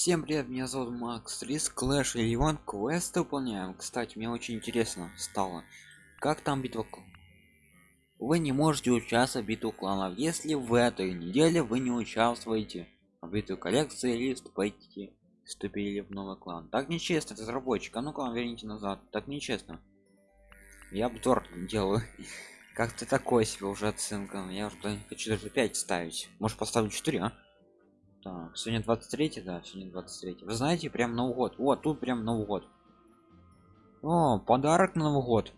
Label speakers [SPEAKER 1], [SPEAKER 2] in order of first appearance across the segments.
[SPEAKER 1] Всем привет, меня зовут Макс Рис, и Иван квест выполняем. Кстати, мне очень интересно стало, как там битва. Вы не можете участвовать в битву кланов, если в этой неделе вы не участвуете в битве коллекции или вступаете, вступили в новый клан. Так нечестно, разработчик. А ну-ка, верните назад. Так нечестно. Я обзор делаю. Как-то такой себе уже оценка. Я уже хочу даже 5 ставить. Может поставлю 4, а? Так, сегодня 23, да, сегодня 23. Вы знаете, прям Новый год. Вот, тут прям Новый год. О, подарок на Новый год.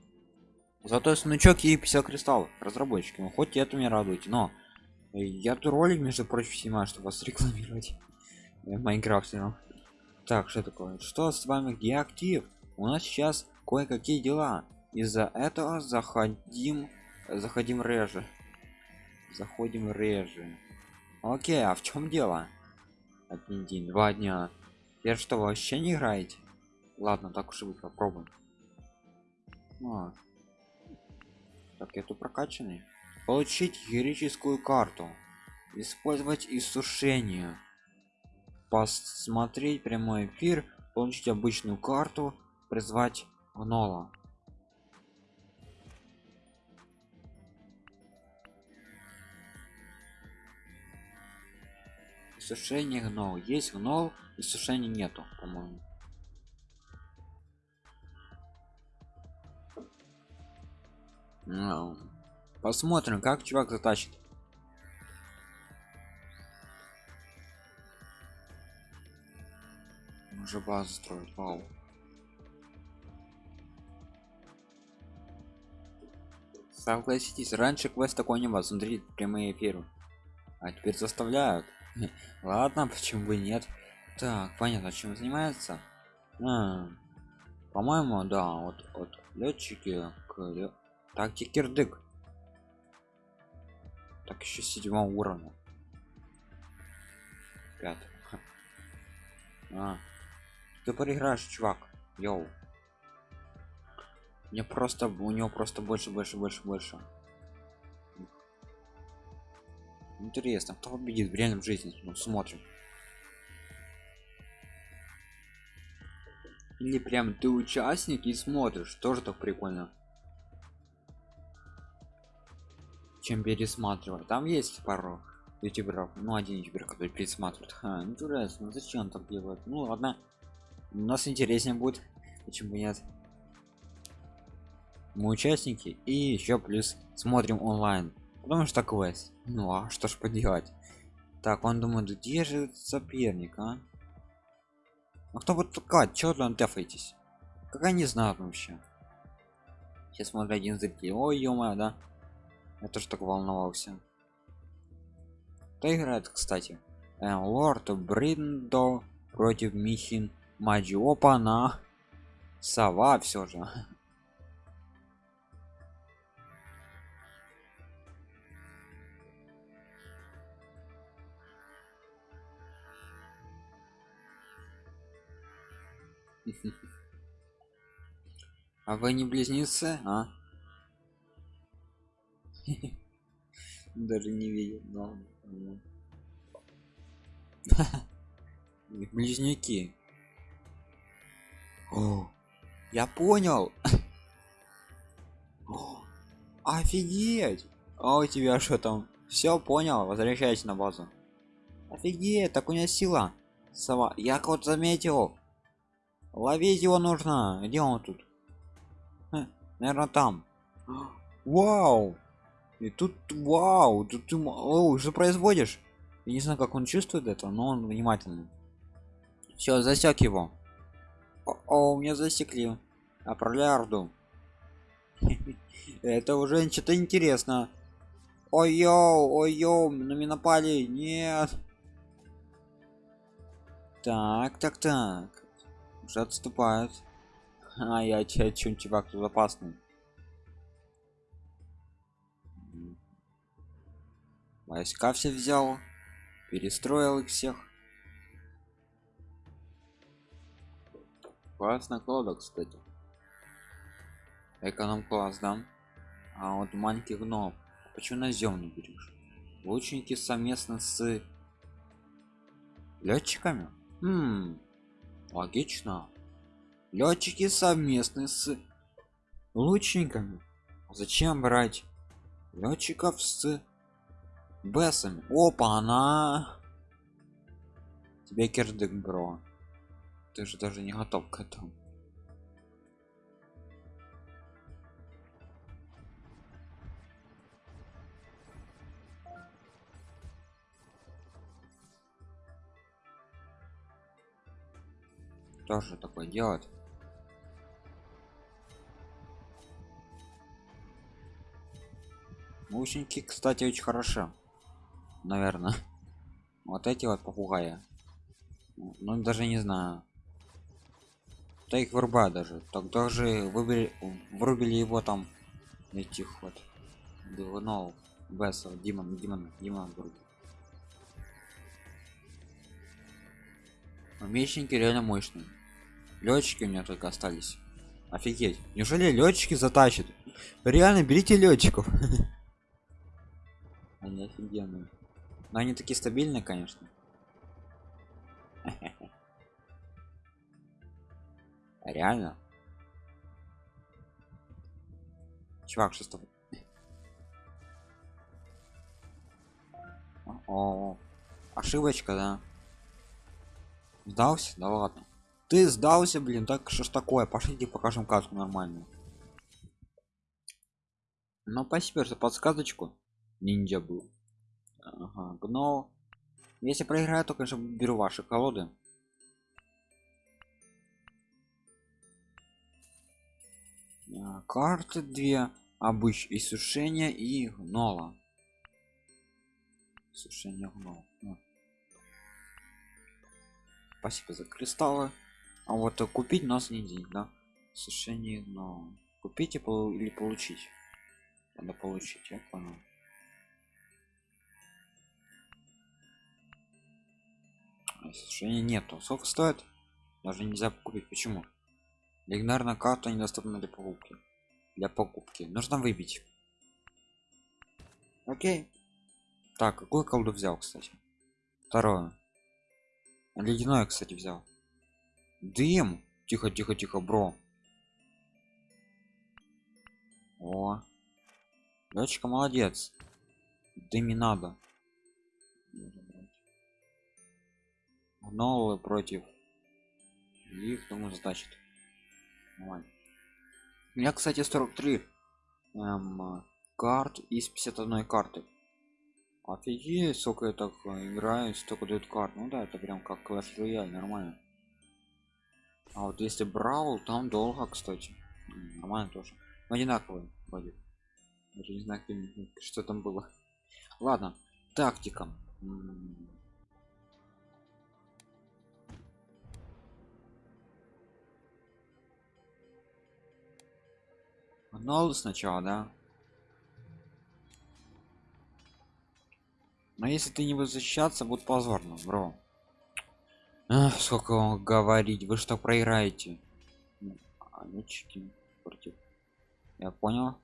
[SPEAKER 1] Зато сундучок и 50 кристаллов. Разработчики, ну, хоть это меня радует, но я тут ролик, между прочим, снимаю, чтобы вас рекламировать. В Майнкрафте. Так, что такое? Что с вами? Где актив? У нас сейчас кое-какие дела. Из-за этого заходим, заходим реже. Заходим реже. Окей, а в чем дело? Один день, два дня. Я что, вообще не играете? Ладно, так уж и быть, попробуем. А. Так, тут прокачанный. Получить героическую карту. Использовать иссушение. Посмотреть прямой эфир. Получить обычную карту. Призвать гнола. Сушение гнол. Есть гнол и нету по моему ну, посмотрим как чувак затащит. Уже базу строить вау. Согласитесь раньше квест такой не было. Смотрите прямые эфиры. А теперь заставляют ладно почему бы нет. Так понятно чем занимается а, по-моему да вот вот летчики к тактик кирдык. Так еще седьмого уровня. Пятый а, ты проиграешь чувак йоу. Мне просто у него просто больше больше больше больше Интересно, кто победит в реальном жизни? Ну, смотрим. Или прям ты участник и смотришь, тоже так прикольно. Чем пересматривать. Там есть пару ютуберов, ну один ютубер, который пересматривает. Ха, интересно, зачем так делать? Ну ладно, у нас интереснее будет, почему нет. Мы участники и еще плюс смотрим онлайн потому что квест ну а что ж поделать? Так он думает где же соперник а, кто вот такая чё там дефаетесь как они знают вообще? Сейчас смотрю один зритель ой ё да. Я тоже так волновался. Кто играет кстати? Э, лорд бриндо против михин маджи. Опа на. Сова все же А вы не близнецы, а? Даже не видел, но близнюки. О, я понял. О, офигеть! А у тебя что там? Все понял, возвращайся на базу. Офигеть, так у меня сила. Сова, я кого-то заметил. Ловить его нужно. Где он тут? наверное, там. Вау! И тут вау, тут ты о, производишь? Я не знаю, как он чувствует это, но он внимательный. Все, засек его. О, о, меня засекли. Отправляю орду. Это уже что-то интересно. Ой-йоу, ой-йоу, на меня напали. Нет. Так, так, так уже отступают. А я че чем чувак тут опасный войска все взял перестроил их всех. Классно колода кстати. Эконом класс да. А вот маленький гном. Почему на зем не берешь? Лучники совместно с летчиками? М, логично. Летчики совместны с лучниками. Зачем брать летчиков с бесами? Опа она. Тебе кирдык бро. Ты же даже не готов к этому тоже такое делать. Наушники кстати очень хорошо наверное. Вот эти вот попугаи. Ну даже не знаю. Да их вырубаю даже. Так даже выбери вырубили его там этих вот двунов бессов димон димон димон вроде мечники реально мощные летчики у меня только остались. Офигеть. Неужели летчики затащат? Реально берите летчиков. Они офигенные. Но они такие стабильные конечно. Реально. Чувак что с тобой? О, ошибочка да. Сдался? Да ладно ты сдался блин так что ж такое? Пошлите покажем каску нормальную. Ну спасибо за подсказочку ниндзя был. Ага, но если проиграю то конечно беру ваши колоды. А, карты две обыч сушение и гнола. Сушение гнола ну. спасибо за кристаллы а вот а купить нас не день да? Сушение но купить или получить. Надо получить я понял. Сушения нету. Сколько стоит? Даже нельзя купить. Почему? Легендарная карта недоступна для покупки. Для покупки. Нужно выбить. Окей. Так какую колду взял кстати? Второе ледяное кстати взял дым! Тихо тихо тихо бро. О. Дочка молодец. Дыми надо. Гнолы против их думаю значит нормально у меня кстати 43 эм, карт из 51 карты. Офигеть сколько я так играю столько дают карт. Ну да это прям как Clash Royale нормально а вот если брал там долго кстати. Нормально тоже. Но одинаковые вроде даже не знаю что там было. Ладно тактика. Нол сначала да? Но если ты не будешь защищаться будет позорно бро Ах, сколько вам говорить вы что проиграете? А, мячики против. Я понял.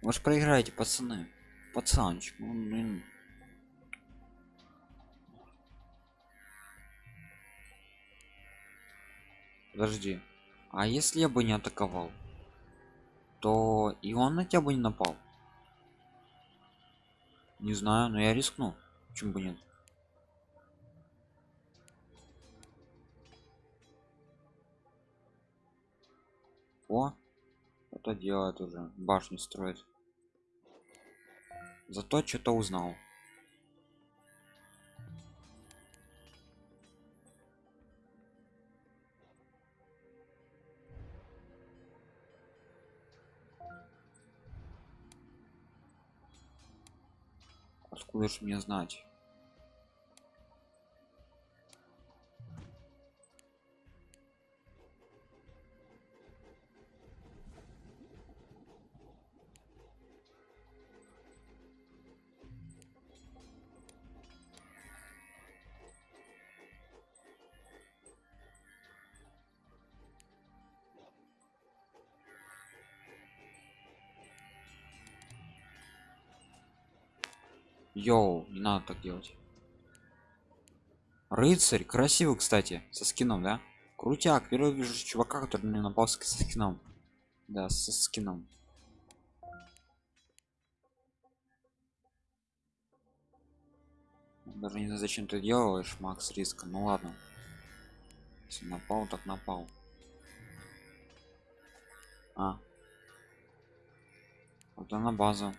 [SPEAKER 1] Вы же проиграете пацаны. Пацанчик ну, блин. подожди. А если я бы не атаковал то и он на тебя бы не напал? Не знаю но я рискну. Почему бы нет о это делает уже башню строит. Зато что-то узнал. Откуда же мне знать Йоу, не надо так делать. рыцарь красивый кстати со скином да? Крутяк первый вижу чувака который мне напал со скином. Да со скином. Даже не знаю зачем ты делаешь макс риска ну ладно. Если напал так напал. А. Вот она база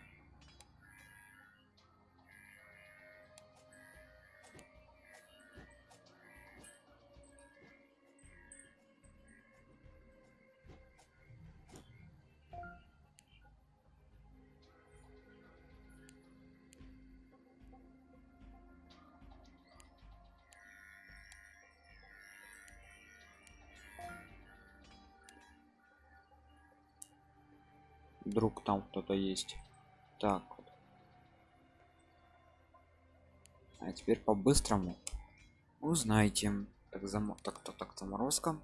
[SPEAKER 1] там кто-то есть. Так а теперь по-быстрому. Узнаете так зам так то так заморозка.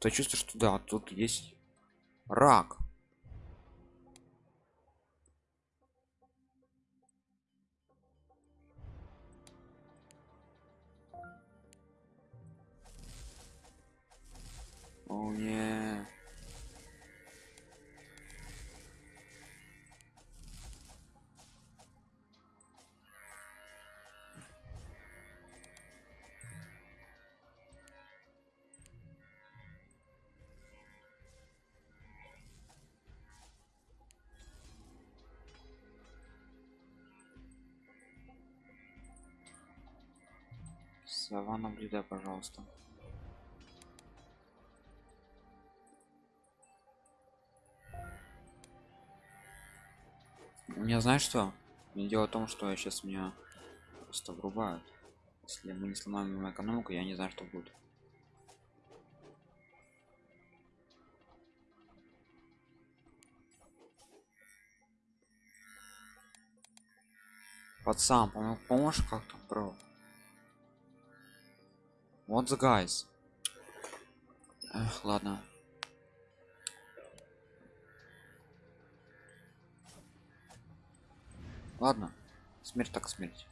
[SPEAKER 1] То чувствую что да тут есть рак. О не сова наблюдай пожалуйста. У меня знаешь что? Дело в том что я сейчас меня просто врубают. Если мы не сломаем экономику я не знаю что будет. Пацан поможешь как-то бро вот the guys Эх, ладно. Ладно. Смерть так смерть.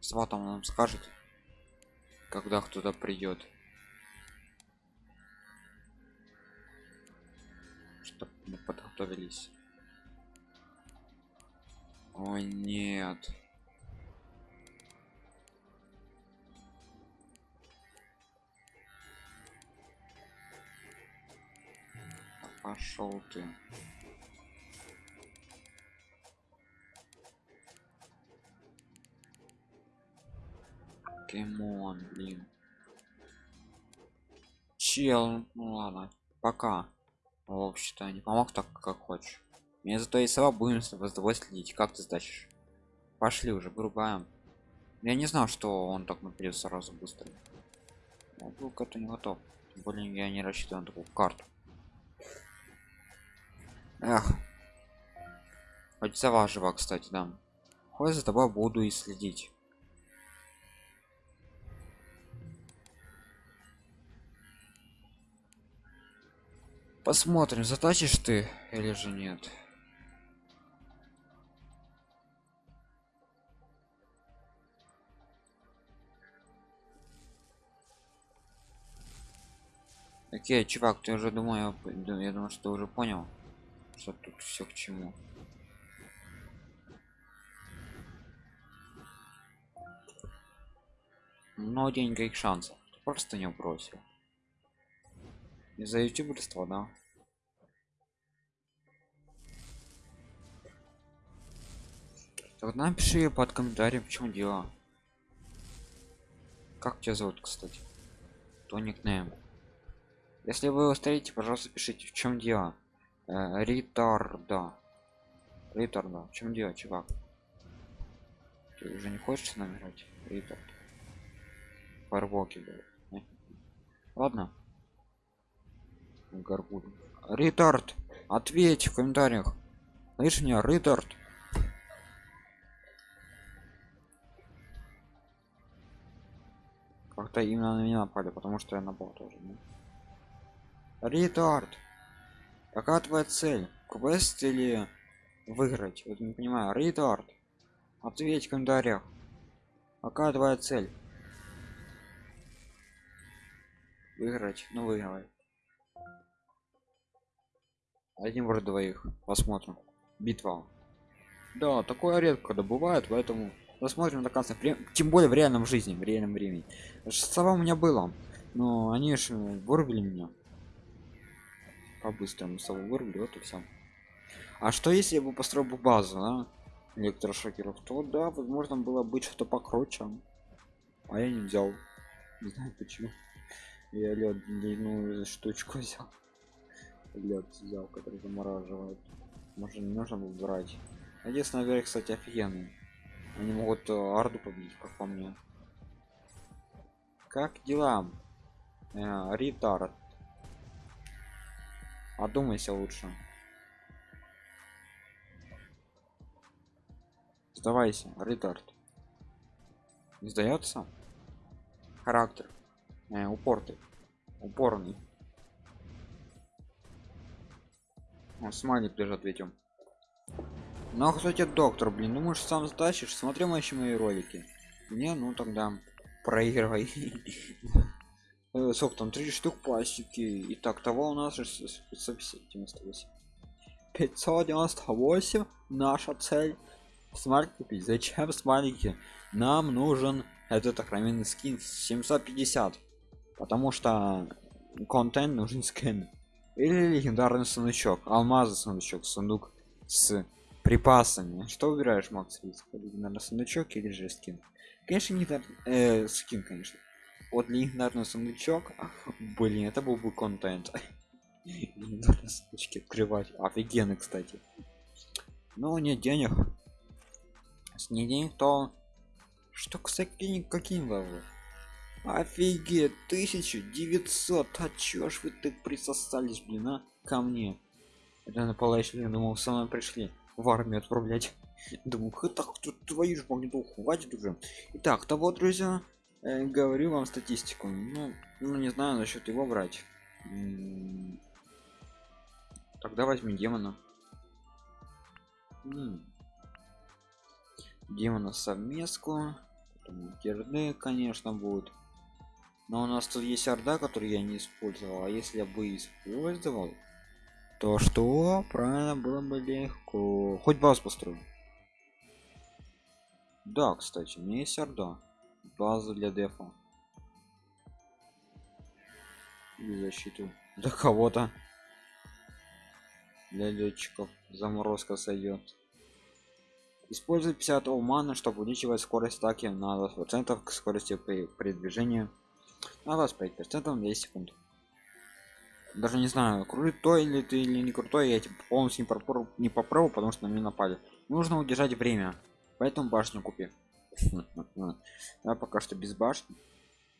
[SPEAKER 1] Сва там нам скажет когда кто-то придет. Чтобы мы подготовились Ой, нет. Пошел ты. Кемон, блин. Чел, ну ладно, пока. В общем-то, не помог так, как хочешь. Мне зато и сова будем с тобой следить. Как ты сдачешь? Пошли уже, вырубаем. Я не знал, что он так наперед сразу быстро. Я был к этому не готов. Более я не рассчитывал на такую карту. Эх. Хоть сова жива, кстати, да. Хоть за тобой буду и следить. Посмотрим, затащишь ты или же нет. Окей, чувак, ты уже думаю, я думаю, что ты уже понял, что тут все к чему. Но денег шансов. Просто не бросил. Из-за ютуберства, да? Так напиши под комментарием, в чем дело. Как тебя зовут, кстати? То никнейм если вы устаете пожалуйста пишите в чем дело? Э, ритарда ритарда в чем дело чувак? Ты уже не хочешь с нами играть? Ритард фарвоки ладно. Горгуль ритард ответь в комментариях. Слышь меня ритард как-то именно на меня напали потому что я напал тоже да? Ритард. Какая твоя цель? Квест или выиграть? Вот не понимаю. Ретард ответь в комментариях. Какая твоя цель? Выиграть? Ну выиграй. Один против двоих. Посмотрим. Битва. Да такое редко когда поэтому посмотрим до конца. Тем более в реальном жизни в реальном времени. Сова у меня было но они же вырубили меня по-быстрому вырубили вот и все а что если я бы построил бы базу а? электрошокеров то да возможно было быть что-то покруче. А я не взял. Не знаю почему. Я лед длинную штучку взял. Лед взял который замораживает. Может не нужно было брать. Надеюсь наверх кстати офигенный они могут э, арду победить как по мне. Как дела? Э, ритард одумайся лучше. Сдавайся ритард не сдается? Характер. Э, упорный упорный. О, смайлик даже ответим ну а кстати доктор блин? Ну можешь сам затащишь смотри еще мои ролики. Не ну тогда проигрывай э, там три штук пластики и так того у нас же 598 598 наша цель. Смарт купить. Зачем смайлики нам нужен этот охранный скин 750 потому что контент нужен скин. Или легендарный сундучок алмазы сундучок сундук с припасами. Что выбираешь макс риск наверное сундучок или же скин? Конечно не э, скин конечно вот легендарный сундучок. Блин это был бы контент. Сундучки открывать. Офигенно кстати. Но нет денег. С не денег то что кстати какие лавы офигеть 1900 а чё ж вы так присосались блин а ко мне? Это на я думал со мной пришли в армию отправлять. Думаю так твою ж магниту хватит уже итак того друзья э, говорю вам статистику. Ну, ну не знаю насчет его брать тогда возьми демона. Демона совместку. Герды конечно будет но у нас тут есть орда который я не использовал. А если я бы использовал то что? Правильно было бы легко. Хоть баз построю. Да кстати у меня есть орда база для дефа. И защиту для кого-то. Для летчиков. Заморозка сойдет использует 50 мана чтобы увеличивать скорость атаки на 20 процентов к скорости при, движении. На 25 процентов 2 секунд. Даже не знаю крутой или ты или не крутой я типа полностью не попробую не попробую потому что на меня напали. Нужно удержать время. Поэтому башню купи я пока что без башни.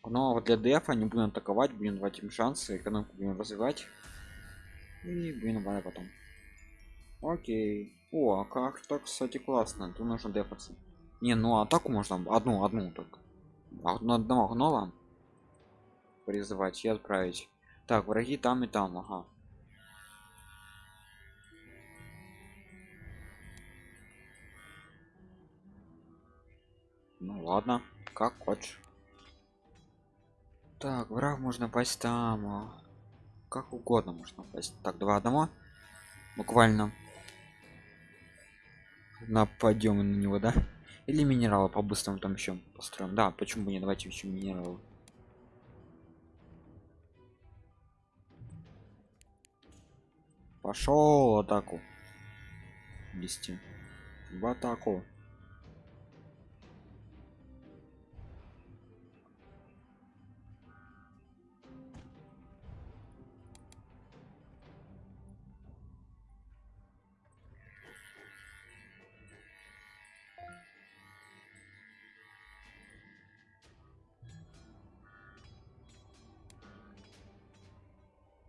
[SPEAKER 1] Но вот для дефа не будем атаковать будем давать им шансы экономику будем развивать. И будем давай потом. Окей. О а как так кстати классно. Тут нужно дефаться. Не ну атаку можно одну одну только. Одного гнома призывать и отправить. Так враги там и там ага ну ладно как хочешь. Так враг можно пасть там а. как угодно можно пасть. Так два одного буквально. Нападем на него да? Или минералы по-быстрому там еще построим. Да почему бы не давайте еще минералы. Пошел атаку. Вести. В атаку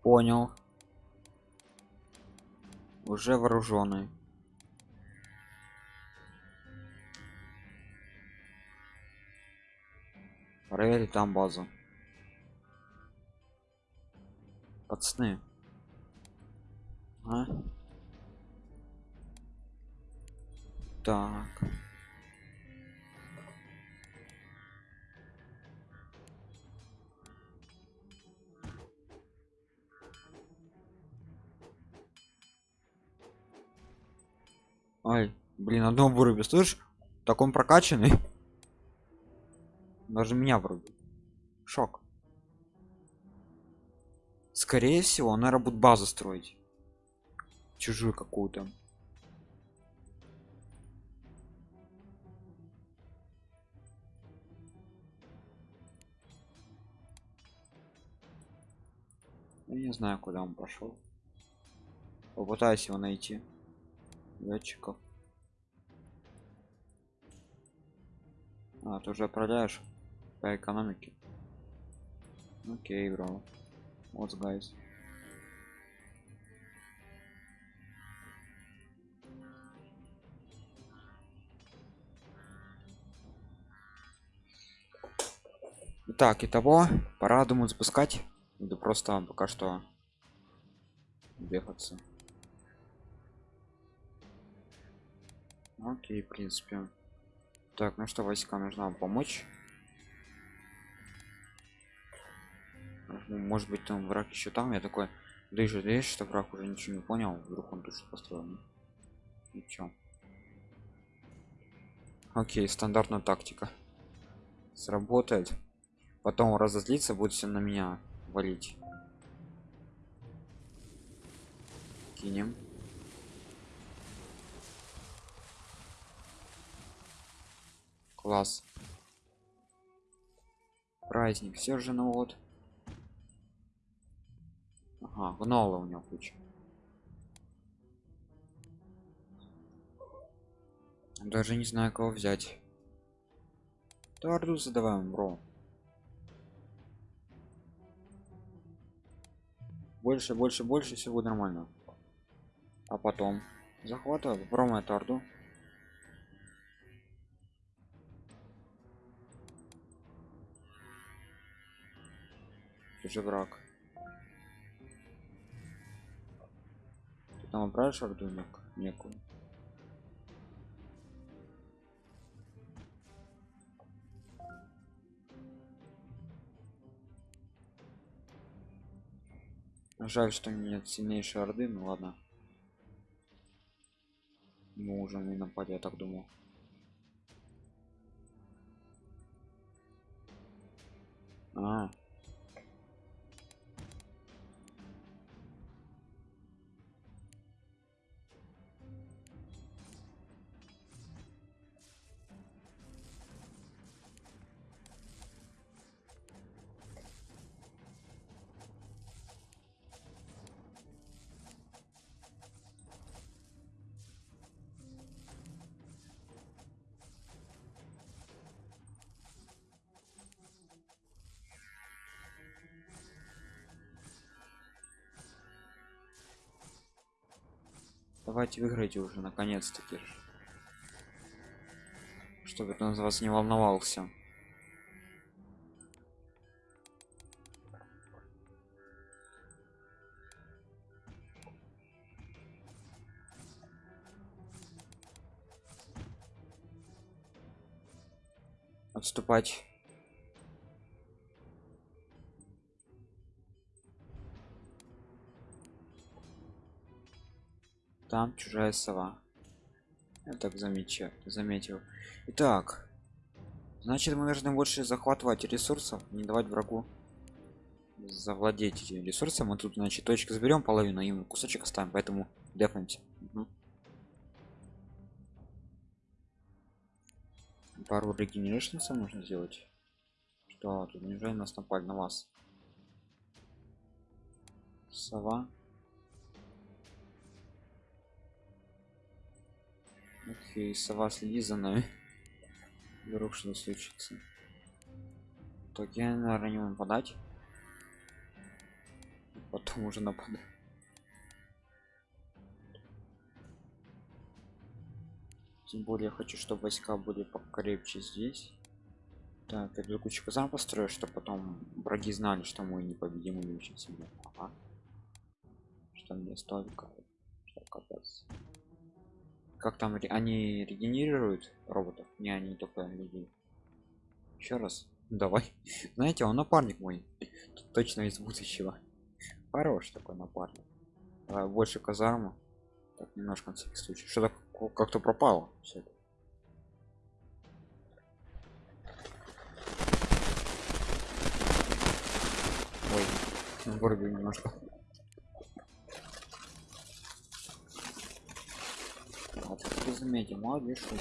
[SPEAKER 1] понял. Уже вооруженный. Проверить там базу. Пацаны. А? так Ой, блин, одного выруби, слышишь? Так он прокачанный. Даже меня вырубил. Шок. Скорее всего, он, наверное, будет базу строить. Чужую какую-то. Я не знаю, куда он пошел. Попытаюсь его найти. Летчиков. А, ты уже отправляешь по экономике. Окей, бро. Вот, guys. Так, и того, пора, думаю, запускать. Да просто пока что бегаться. Окей, в принципе. Так, ну что, войска нужно помочь. Может быть там враг еще там? Я такой и жалеешь что враг уже ничего не понял вдруг он тут что построил ничего окей стандартная тактика. Сработает. Потом разозлиться будет все на меня валить. Кинем класс. Праздник все же ну вот. Ага гнола у него куча. Даже не знаю кого взять. Тарду задаваем бро. Больше больше больше все будет нормально. А потом захватываю промо торду уже враг. Ты там отправишь орду некую? Жаль что нет сильнейшей орды ну ладно. Мы уже не напали я так думал. А Давайте выиграйте уже наконец-таки. Чтобы это за вас не волновался. Отступать. Там чужая сова. Я так замечаю заметил. Итак значит мы должны больше захватывать ресурсов не давать врагу завладеть ресурсом. Мы тут значит точки заберем половину им кусочек оставим поэтому дефнемся. Угу. пару регенерашнса нужно сделать. Что тут неужели нас напали на вас. Сова Окей, сова следи за нами. Вдруг что случится. Так я, наверное, не нападать. Потом уже нападать. Тем более я хочу, чтобы войска были покрепче здесь. Так, я для кучу казан построю, чтобы потом враги знали, что мы непобедимы очень сильно. Ага. Что мне столько. Что капец как там они регенерируют роботов? Не они только людей еще раз. Давай. Знаете он напарник мой. Точно из будущего. Хорош такой напарник. Давай больше казарму. Так немножко на всякий случай. Что-то как-то пропало всё это. ой вырубил немножко а ты заметил молодец что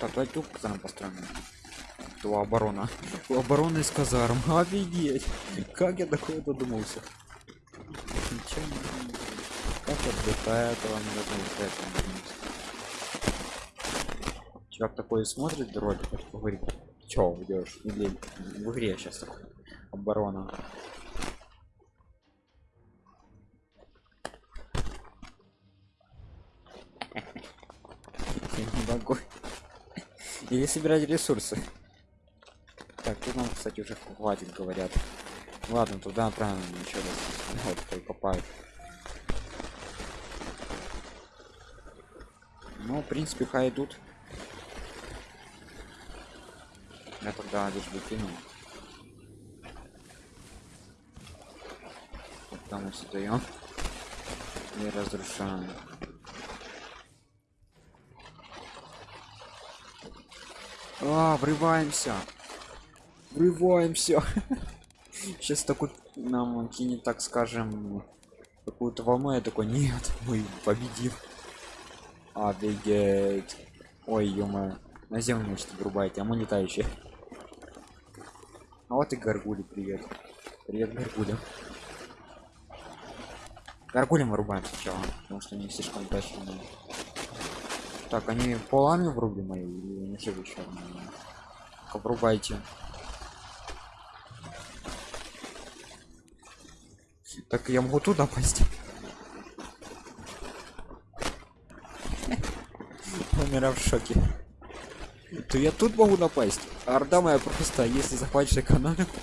[SPEAKER 1] так давай тут казарм построим у оборона. У обороны из казарм. Офигеть! Как я такое додумался? Ничего как я до этого не додумался, чувак такой смотрит ролик говорит чё идешь или в игре сейчас оборона Или собирать ресурсы. Так, тут нам, кстати, уже хватит, говорят. Ладно, туда отправим еще раз. Вот, прикопают. Ну, в принципе, хай идут. Я тогда лишь выкину. Вот там мы создаем. И разрушаем. А, врываемся. Врываемся. Сейчас такой нам кинет, так скажем, какую-то волну. Я такой, нет, мы победим. Офигеть. Ой, ё На землю, значит, врубайте, а мы летающие. А вот и горгули, привет. Привет, горгуля. Горгулем вырубаем сначала, потому что они слишком удачные. Так, они полами врублены или они живы еще? Врубайте. Так я могу туда пасть. Умираю в шоке. То я тут могу напасть. Орда моя просто, если захватишь экономику,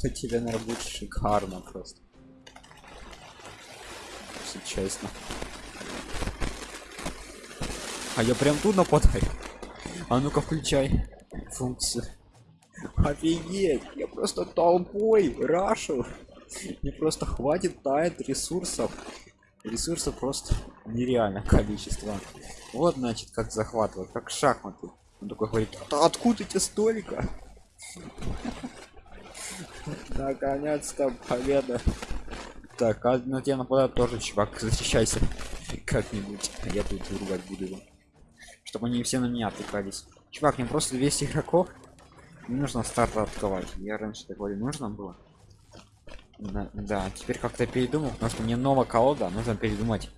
[SPEAKER 1] то тебе, наверное, будет шикарно просто. Если честно. А я прям тут нападаю. А ну-ка включай функцию. Офигеть, я просто толпой рашу. Мне просто хватит тает ресурсов. Ресурсов просто нереальное количество. Вот значит как захватывать, как шахматы. Он такой говорит, «А откуда тебе столько? Наконец-то победа. Так, а на тебя нападают тоже, чувак, защищайся. Как-нибудь. Я тут ругать буду его. Чтобы они все на меня отвлекались. Чувак, мне просто 200 игроков. Не нужно старт открывать. Я раньше такое нужно было. Да, да, теперь как-то передумал, потому что мне новая колода, нужно передумать.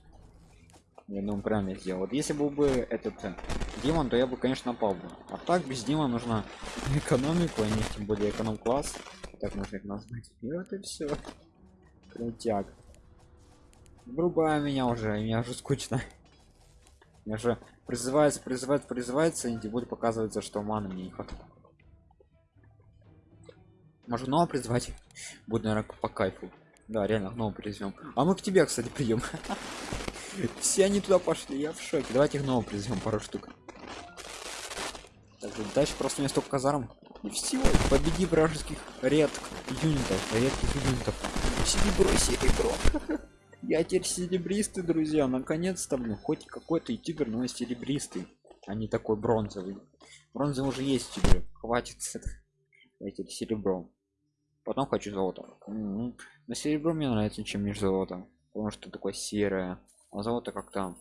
[SPEAKER 1] Я думаю, правильно я сделал. Вот если был бы этот э, демон, то я бы, конечно, напал бы. А так без демона нужно экономику, а не тем более эконом класс. Так нужно их назвать. И вот и все. Крутяк. Врубай меня уже, мне уже скучно. Мне уже призывается, призывается, призывается, и более показывается, что маны мне не хватает. Можно нового призвать? Буду, наверное, по кайфу. Да, реально, нового призовем. А мы к тебе, кстати, прием. Все они туда пошли, я в шоке. Давайте их нового призовем пару штук. Дальше просто у меня столько казарм. И все, победи вражеских редких юнитов, редких юнитов. Серебро, серебро. Я теперь серебристый, друзья. Наконец-то, блин, хоть какой-то ютубер, но серебристый, а не такой бронзовый. Бронзовый уже есть тебе. Хватит с этого. Давайте серебро. Потом хочу золото. М-м. Но серебро мне нравится, чем между золото. Потому что такое серое. А золото как-то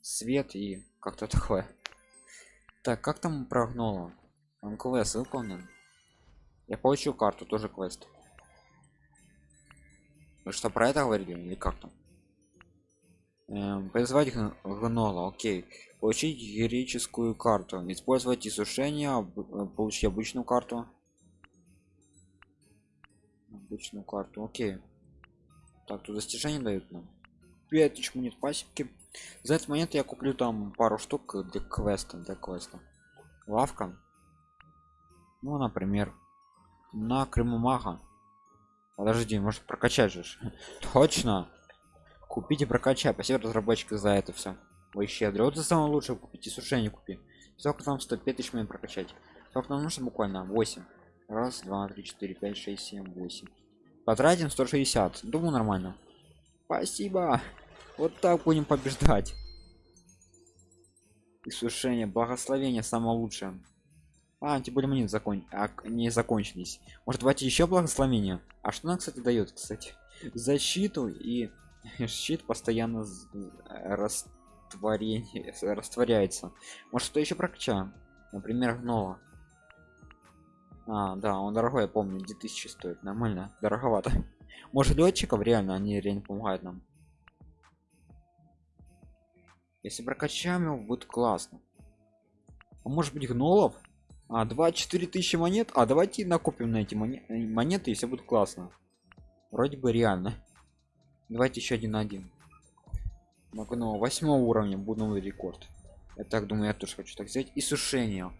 [SPEAKER 1] свет и как-то такое. Так, как там прогнуло? Он квест выполнен. Я получил карту, тоже квест. Вы что про это говорили или как там? Эм, призвать гн- гнола, окей. Получить героическую карту. Использовать изсушение, об- э, получить обычную карту. Обычную карту, окей. Так, тут достижения дают нам. 5000 монет пасеки. За этот момент я куплю там пару штук для квеста, для квеста. Лавка. Ну, например, на Крыму Мага. Подожди, может прокачать же. Точно. Купить и прокачать. Спасибо разработчику за это все. вообще дрот самое лучшее купить и сушение купи. Сколько там 105 тысяч монет прокачать. Сколько нам нужно буквально? 8 раз два три четыре пять шесть семь восемь. Потратим 160 думаю нормально. Спасибо. Вот так будем побеждать. И сушение. Благословение самое лучшее. А мы закон а, не закончились. Может давайте еще благословение? А что нам кстати дает кстати? Защиту и щит постоянно растворение растворяется. Может что еще прокачаем например гнола. А да он дорогой я помню 2000 стоит. Нормально дороговато. Может летчиков реально они реально помогают нам? Если прокачаем его будет классно. А может быть гнолов? А 24 тысячи монет? А давайте накопим на эти монеты, монеты если будет классно. Вроде бы реально давайте еще один на один. Магнол. Восьмого уровня буду новый рекорд. Я так думаю я тоже хочу так взять и сушение.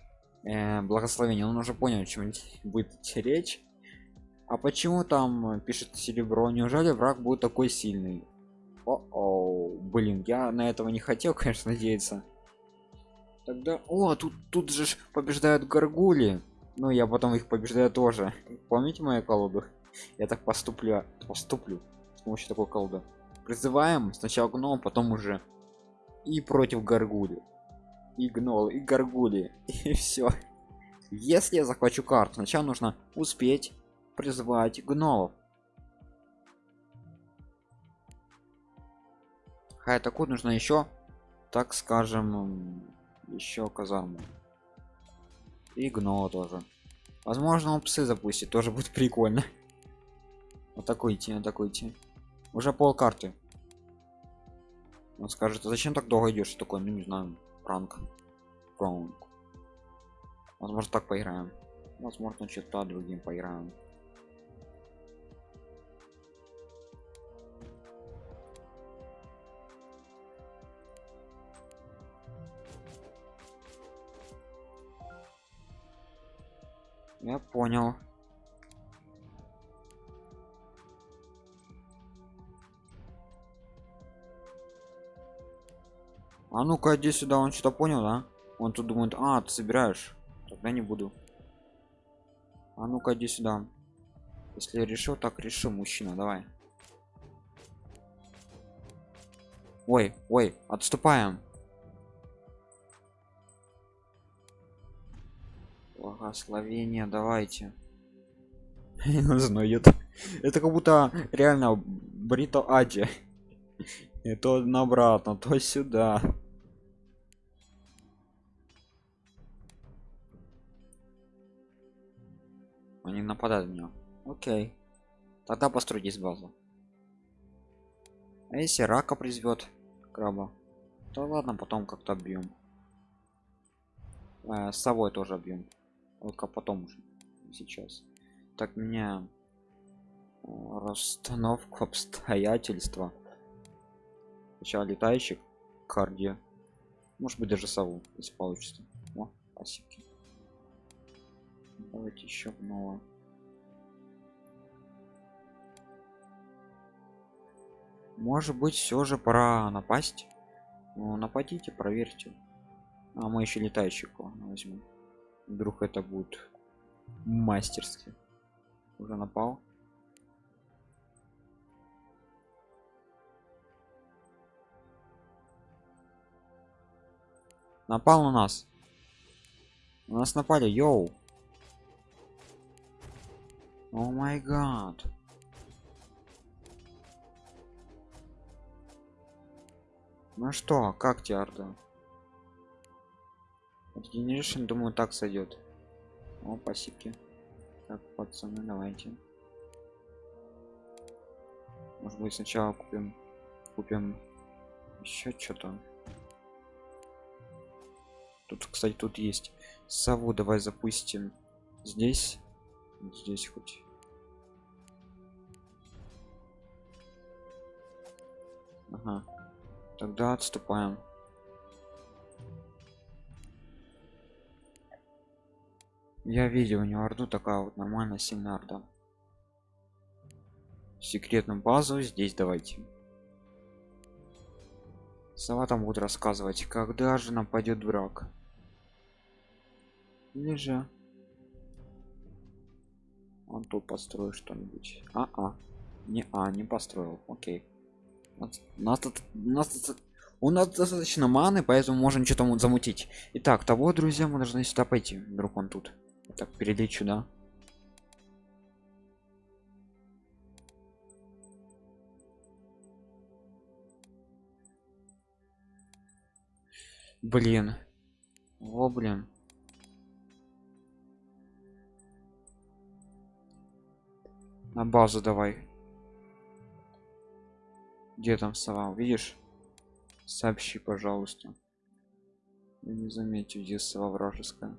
[SPEAKER 1] Э, благословение. Он уже понял чем будет речь. А почему там пишет серебро неужели враг будет такой сильный? О, -о блин я на этого не хотел конечно надеяться. Тогда о тут тут же побеждают горгули. Ну я потом их побеждаю тоже. Помните мою колоду я так поступлю поступлю помощью такой колоды призываем сначала гном потом уже и против горгули и гнол и горгули и все если я захвачу карту сначала нужно успеть призвать гнолов. Хай такую нужно еще так скажем еще казарму. И гнола тоже. Возможно он псы запустит тоже будет прикольно. Атакуйте атакуйте уже пол карты. Он скажет а зачем так долго идешь? Такой ну не знаю пранк пранк возможно так поиграем. Возможно что-то другим поиграем. Я понял а ну-ка иди сюда он что-то понял да? Он тут думает а ты собираешь? Тогда не буду а ну-ка иди сюда если решил так решил мужчина давай. Ой ой отступаем. Благословение давайте. Знает это как будто реально брито ади. И то обратно то сюда они нападают на меня окей. Тогда постройтесь базу. А если рака призовет краба? То ладно потом как-то бьем э, с собой тоже бьем только потом уже сейчас. Так меня э, расстановку обстоятельства. Сначала летающих карде может быть даже сову если получится. О спасибо давайте еще новое может быть все же пора напасть? Ну, нападите проверьте. А мы еще летающего возьмем вдруг это будет мастерски. Уже напал. Напал на нас. У нас напали йоу о май гад ну что как теарда Generation, думаю, так сойдет. О, пасики. Так, пацаны, давайте. Может быть, сначала купим, купим еще что-то. Тут, кстати, тут есть сову. Давай запустим здесь, здесь хоть. Ага. Тогда отступаем. Я видел у него орду такая вот нормально сильная орда. Секретную базу здесь давайте. Сова там будет рассказывать, когда же нападет враг. Или же он тут построил что-нибудь. А, а, не, а, не построил. Окей. У нас тут, у нас тут, у нас достаточно маны, поэтому можем что-то замутить. Итак, того, друзья, мы должны сюда пойти. Вдруг он тут. Так, перелечу, да. Блин. О, блин. На базу давай. Где там сова? Видишь? Сообщи, пожалуйста. Я не заметил, где сова вражеская.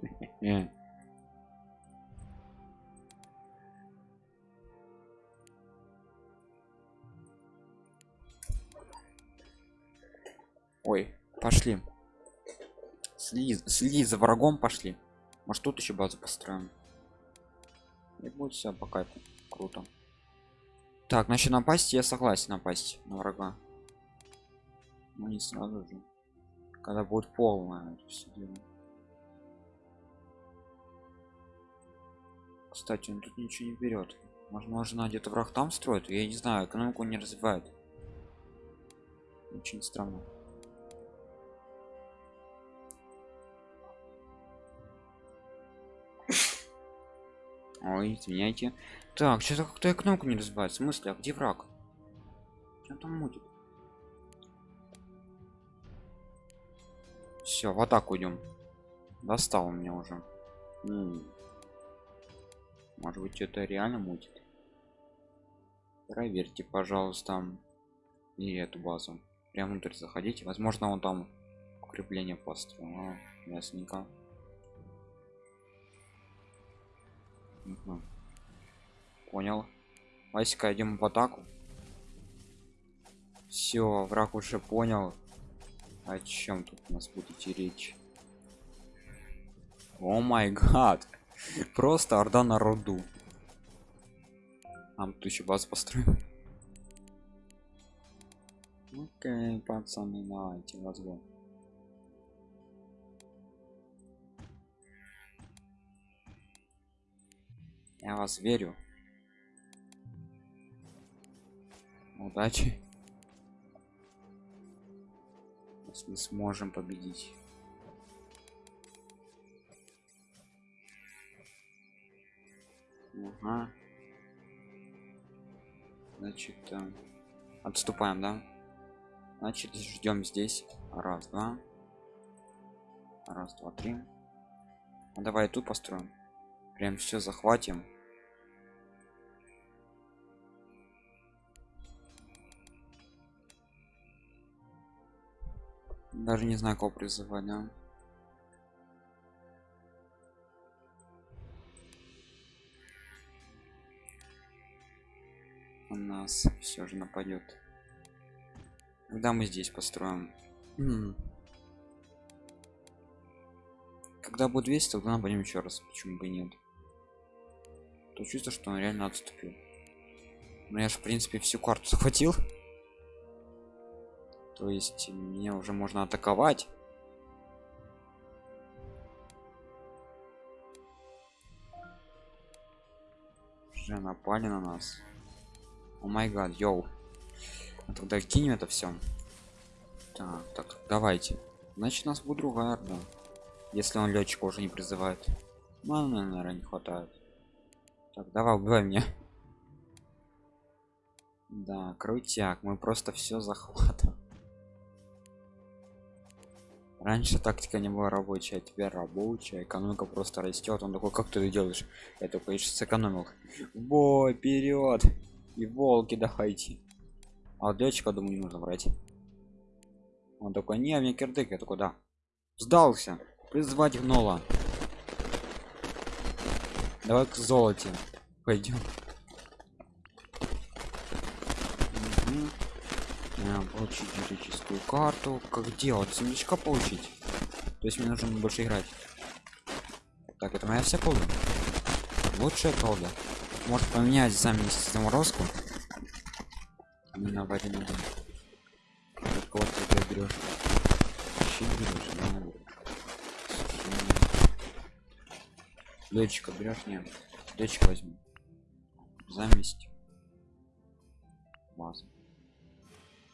[SPEAKER 1] Ой, пошли. Сли, сли за врагом пошли. Может тут еще базу построим. И будет все по кайфу. Круто. Так, значит напасть я согласен напасть на врага. Но не сразу же. Когда будет полная. Кстати, он тут ничего не берет. Возможно, где-то враг там строит. Я не знаю, экономику не развивает. Очень странно. Ой, извиняйте. Так, что-то как-то кнопку не разбивает. В смысле, а где враг? Что там мутит? Все, в атаку идем. Достал меня уже. М -м. Может быть, это реально мутит? Проверьте, пожалуйста, и эту базу. Прямо внутрь заходите. Возможно, он там укрепление построил. А, ясненько. Понял. Васька, идем в атаку. Все, враг уже понял. О чем тут у нас будете речь? О май гад. Просто орда на роду. Нам тут еще баз построим. Окей, пацаны, давайте возьмем. Я вас верю. Удачи. Если сможем победить. Ага. Значит, э, отступаем, да? Значит, ждем здесь. Раз, два. Раз, два, три. Ну, давай тут построим. Прям все захватим. Даже не знаю, кого призывать, да? У нас все же нападет. Когда мы здесь построим? М -м. Когда будет 200, тогда нападем еще раз. Почему бы нет? То чувство, что он реально отступил. Но я же в принципе всю карту захватил. То есть мне уже можно атаковать. Уже напали на нас. О май гад, йоу. А тогда кинем это все. Так, так, давайте. Значит, у нас будет другая орда. Если он летчика уже не призывает. Ну, наверное, не хватает. Так, давай, убивай меня. Да, крутяк, мы просто все захватываем. Раньше тактика не была рабочая, а теперь рабочая. Экономика просто растет. Он такой, как ты это делаешь? Я только сейчас сэкономил. Бой, вперед! И волки давайте. А вот думаю, не нужно брать. Он такой, не, мне кирдык. Я такой, да. Сдался. Призвать гнола. Давай к золоте пойдем. Угу. Получить юридическую карту. Как делать? Сундучка получить. То есть мне нужно больше играть. Так, это моя вся полная. лучшая колда может поменять сами заморозку не на вареную кого ты берешь щит берешь нет летчика возьму заместь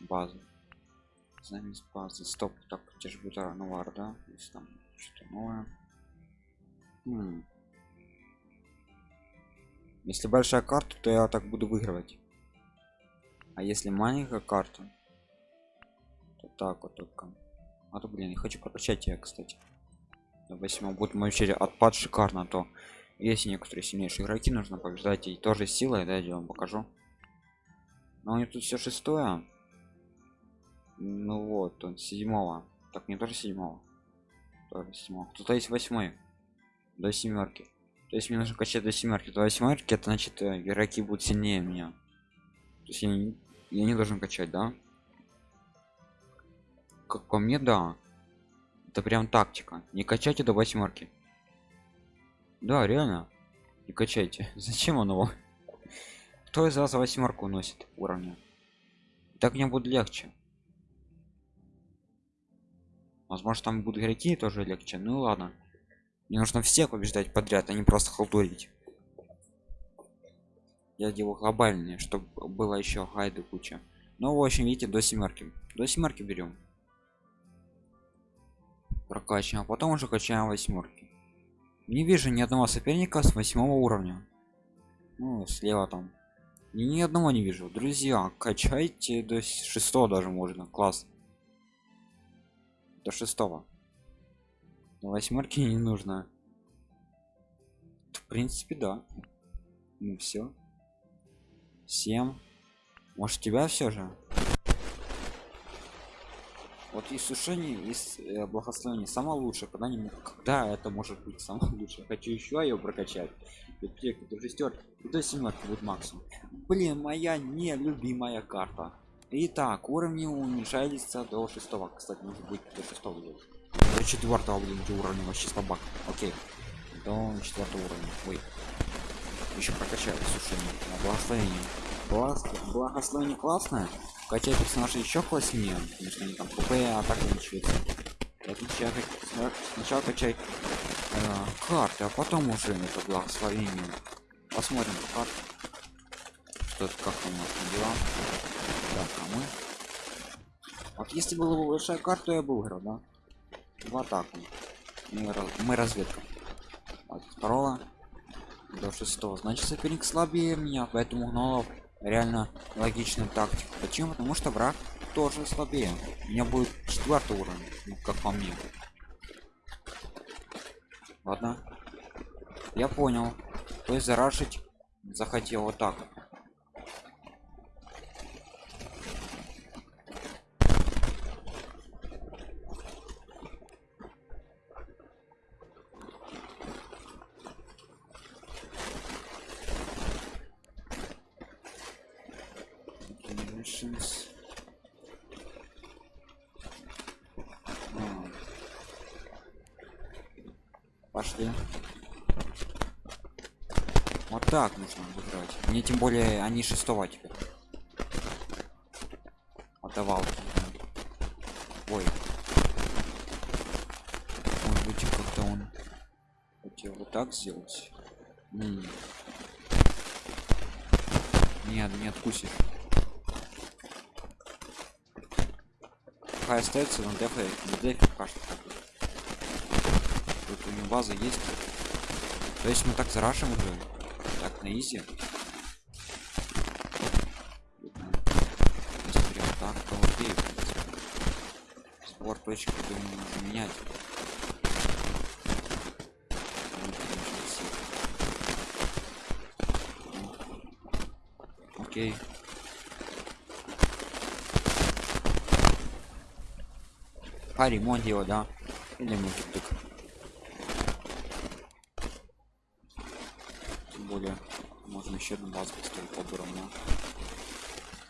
[SPEAKER 1] базу. Базу заместь базы. Стоп так где будет новар да? Если там что-то новое. М. если большая карта то я так буду выигрывать. А если маленькая карта то так вот только. А то блин я хочу прокачать я кстати. До 8 будет мой черед отпад шикарно то есть некоторые сильнейшие игроки нужно побеждать. И тоже силой да я вам покажу. Но у них тут все шестое ну вот он седьмого. Так не тоже седьмого. Тоже седьмого. Кто-то есть восьмой. До семерки. То есть мне нужно качать до семерки. До восьмерки это значит э, игроки будут сильнее меня. То есть я не, я не должен качать да? Как по мне да. Это прям тактика. Не качайте до восьмерки. Да реально. Не качайте. Зачем он его кто из вас восьмерку носит уровня? Так мне будет легче возможно там будут игроки тоже легче. Ну ладно. Мне нужно всех побеждать подряд а не просто халтурить. Я делаю глобальные чтобы было еще гайды куча. Ну в общем видите до семерки. До семерки берем прокачиваем а потом уже качаем восьмерки. Не вижу ни одного соперника с восьмого уровня. Ну слева там. Ни, ни одного не вижу. Друзья качайте до шестого даже можно. Класс до шестого. До восьмерки не нужно. В принципе да. Ну все 7 может тебя все же? Вот и сушение из э, благословение. Самое лучшее когда не когда это может быть самое лучшее? Хочу еще ее прокачать. Библиотека до шестерки до семерки будет максимум. Блин моя нелюбимая карта Итак, уровни уменьшаются до шестого. Кстати, может быть до шестого делать. До четвертого блин, где уровень вообще слабак. Окей. До четвертого уровня. Ой. Еще прокачали сушение. Благословение. Благос... Благословение классное. Качать персонажа еще класснее. Потому они там ПП, атака увеличивается. Отличие сначала качать э, карты, а потом уже это благословение. Посмотрим карты. Что как у нас дела. Так, а мы... Вот если было бы большая карта, я бы выиграл, да? В атаку. Мы, разведка. От второго до шестого. Значит, соперник слабее меня, поэтому гнолов реально логичная тактика. Почему? Потому что враг тоже слабее. У меня будет четвертый уровень, ну, как по мне. Ладно. Я понял. То есть зарашить захотел вот так. Generations. А. Пошли. Вот так нужно играть. Мне более они шестого теперь. Отдавал. Ой. Может быть как-то он хотел вот так сделать. М. Нет, не откусишь. Пускай остается на дефе, на дефе пока что. Тут у него база есть. То есть мы так зарашим уже. Так, на изи. Точек, думаю, нужно менять. Окей. А ремонт его, да? Или мультик. Тем более, можно еще одну базу поставить по но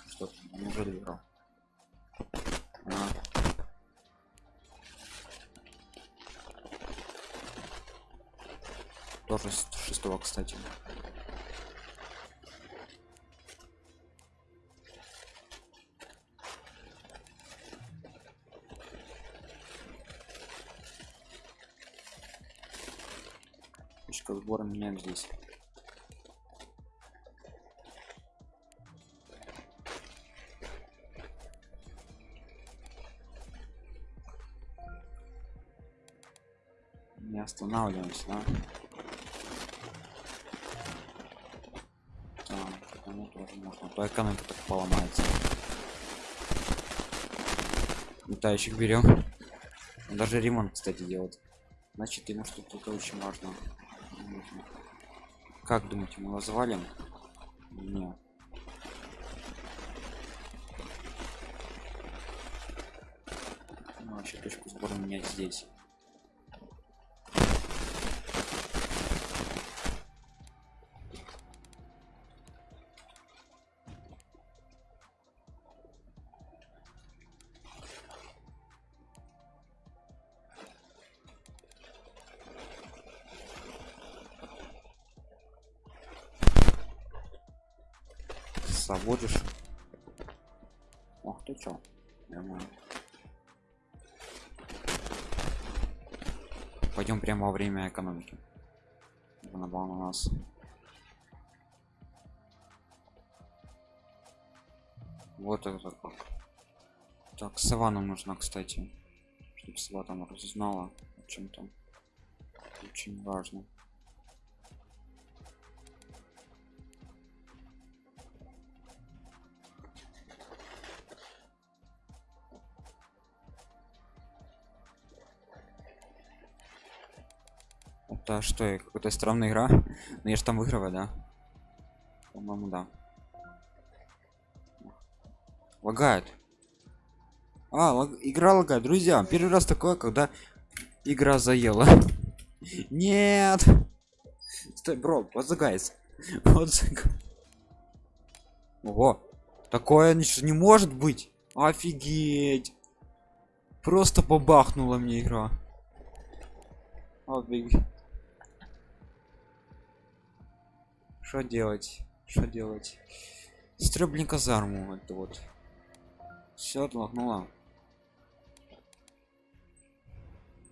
[SPEAKER 1] Что, он уже кстати точка сбора меняем здесь не останавливаемся да? Так, ну тоже можно. То экономика так поломается. Летающих берем даже ремонт кстати делать значит ему что-то очень важно. Как думаете мы его завалим? Нет. Ну, вообще точку сбора менять здесь заводишь ох ты чё? Нормально. Пойдем прямо во время экономики. На у нас. Вот это как. Так сова нам нужна кстати чтобы сова там разузнала о чем там очень важно это что какая-то странная игра? Но я же там выигрываю да? По-моему да. Лагает. А лаг... игра лагает. Друзья первый раз такое когда игра заела. Нет! Стой бро вот загайс вот ого такое не может быть. Офигеть! Просто побахнула мне игра. Офигеть что делать? Что делать? Стрёбли казарму это вот. Все отлагнуло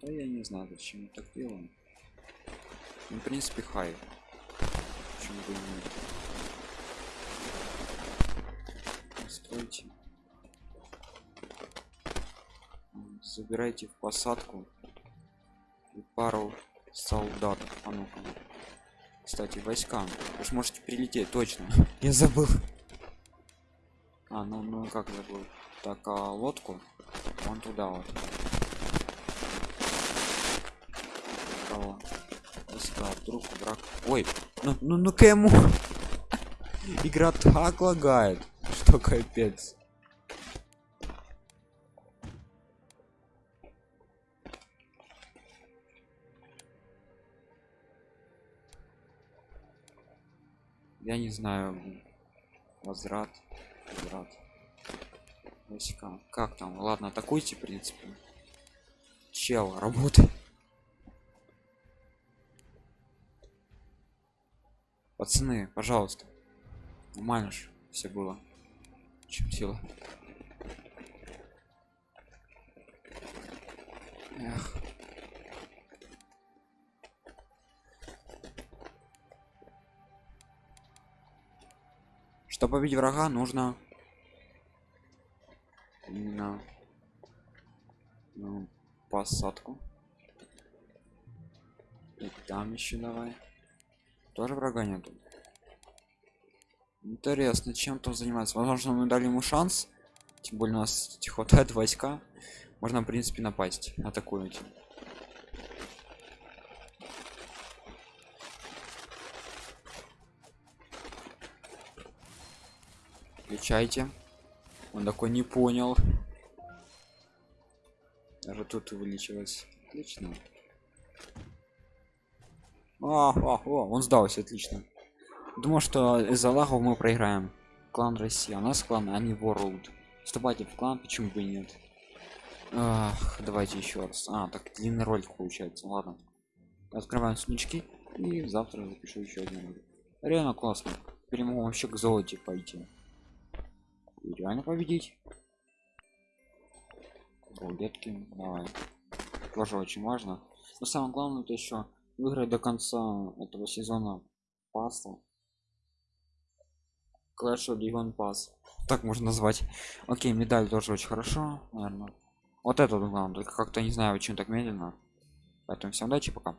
[SPEAKER 1] да я не знаю зачем мы так делаем. Ну, в принципе хай. Почему бы нет? Стройте забирайте в посадку и пару солдат а ну -ка кстати войска вы сможете прилететь точно. Я забыл. А ну ну как забыл? Так а лодку? Вон туда вот. Кого? войска вдруг враг. Ой ну ну ну кому игра так лагает что капец я не знаю возврат возврат. Войска как там? Ладно атакуйте в принципе. Чел работай. Пацаны пожалуйста. Нормально же все было. Чем сила Эх. Чтобы победить врага нужно именно ну, посадку. И там еще давай. Тоже врага нету. Интересно чем там заниматься? Возможно мы дали ему шанс. Тем более у нас хватает войска. Можно в принципе напасть атакуете Включайте. Он такой не понял. Даже тут увеличилось. Отлично. А, а, о, он сдался, отлично. Думаю, что из-за лагов мы проиграем. Клан Россия. У нас клан, а не World. Вступайте в клан, почему бы и нет. Ах, давайте еще раз. А, так длинный ролик получается. Ладно. Открываем сундучки. и завтра запишу еще один реально классно могу вообще к золоте пойти реально победить. Рулетки давай. Тоже очень важно. Но самое главное это еще выиграть до конца этого сезона пасса Clash of Legion Pass так можно назвать. Окей медаль тоже очень хорошо наверное вот это главное как-то не знаю почему так медленно. Поэтому всем удачи пока